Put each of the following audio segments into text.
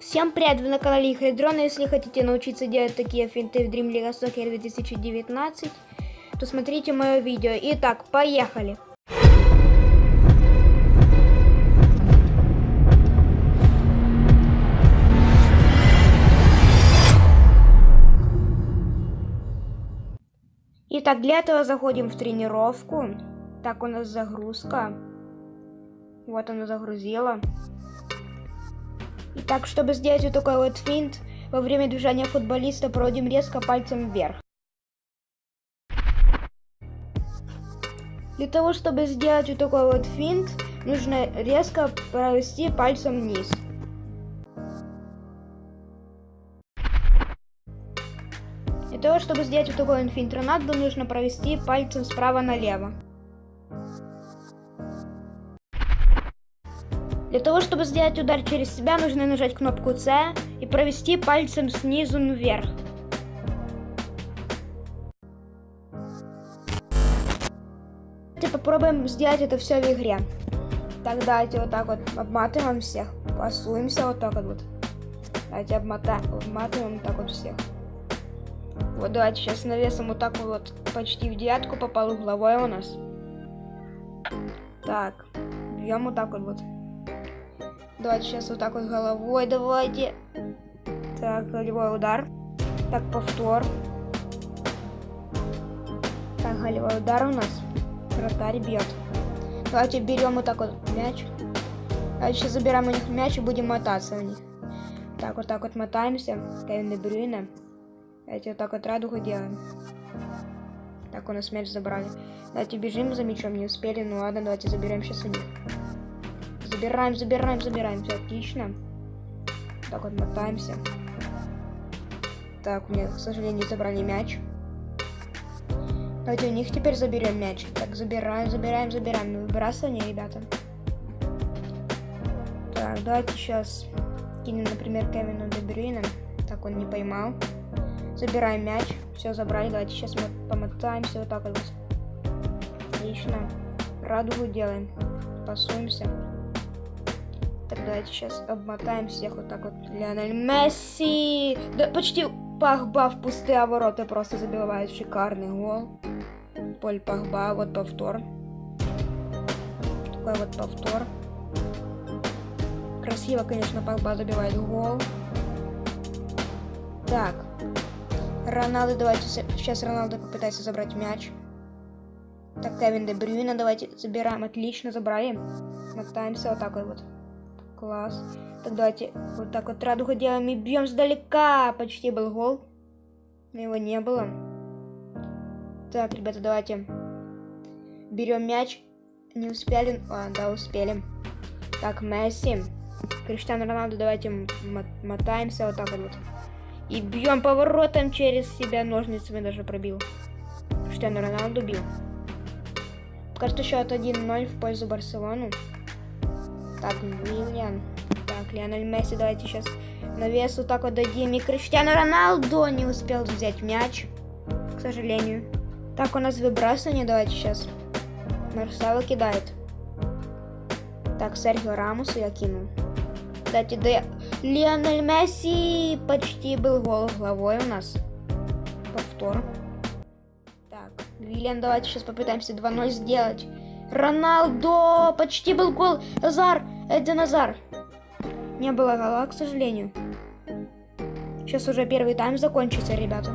Всем привет, вы на канале Игры Дрона. Если хотите научиться делать такие финты в Dream League Soccer 2019, то смотрите мое видео. Итак, поехали! Итак, для этого заходим в тренировку. Так, у нас загрузка. Вот она загрузила. Итак, чтобы сделать вот такой вот финт, во время движения футболиста проводим резко пальцем вверх. Для того, чтобы сделать вот такой вот финт, нужно резко провести пальцем вниз. Для того, чтобы сделать вот такой вот финт Рональду, нужно провести пальцем справа налево. Для того, чтобы сделать удар через себя, нужно нажать кнопку C и провести пальцем снизу вверх. Давайте попробуем сделать это все в игре. Так, давайте вот так вот обматываем всех. Пасуемся вот так вот. Давайте обмотаем, обматываем вот так вот всех. Вот давайте сейчас навесом вот так вот почти в девятку попал угловой у нас. Так, бьем вот так вот. вот. Давайте сейчас вот так вот головой, давайте. Так, голевой удар. Так, повтор. Так, голевой удар у нас. Вратарь бьет. Давайте берем вот так вот мяч. А сейчас забираем у них мяч и будем мотаться у них. Так, вот так вот мотаемся. Кевин Брюйна. Давайте вот так вот радугу делаем. Так, у нас мяч забрали. Давайте бежим за мячом, не успели. Ну ладно, давайте заберем сейчас у них. Забираем, забираем, забираем. Все отлично. Так вот, мотаемся. Так, у меня, к сожалению, забрали мяч. Давайте у них теперь заберем мяч. Так, забираем, забираем, забираем. Ну, выбрасывание, ребята. Так, давайте сейчас кинем, например, Кевину Дебрюина. Так, он не поймал. Забираем мяч. Все, забрали. Давайте сейчас мы помотаемся вот так вот. Отлично. Радугу делаем. Пасуемся. Так, давайте сейчас обмотаем всех вот так вот. Леонель Месси! Да почти Пахба в пустые ворота просто забивает шикарный гол. Поль Пахба, вот повтор. Такой вот повтор. Красиво, конечно, Пахба забивает гол. Так. Роналдо, давайте сейчас Роналдо попытается забрать мяч. Так, Кевин Де Брюйна, давайте забираем. Отлично, забрали. Мотаемся вот такой вот. Класс. Так, давайте вот так вот радугу делаем и бьем сдалека. Почти был гол. Но его не было. Так, ребята, давайте. Берем мяч. Не успели? А, да, успели. Так, Месси. Криштиану Роналду, давайте мотаемся вот так вот. И бьем поворотом через себя. Ножницами даже пробил. Криштиану Роналду бил. Что счет 1-0 в пользу Барселону. Так, Вильян. Так, Лионель Месси, давайте сейчас на вес вот так вот дадим. И Криштиану Роналду не успел взять мяч, к сожалению. Так, у нас выбрасывание, давайте сейчас. Марсало кидает. Так, Серхио Рамусу я кинул. Кстати, да Лионель Месси почти был гол головой у нас. Повтор. Так, Вильян, давайте сейчас попытаемся 2-0 сделать. Роналдо! Почти был гол. Назар! Это Назар. Не было гола, к сожалению. Сейчас уже первый тайм закончится, ребята.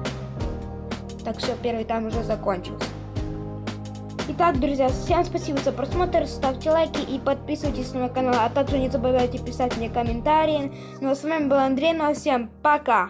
Так, все, первый тайм уже закончился. Итак, друзья, всем спасибо за просмотр, ставьте лайки и подписывайтесь на мой канал, а также не забывайте писать мне комментарии. Ну а с вами был Андрей, ну а всем пока!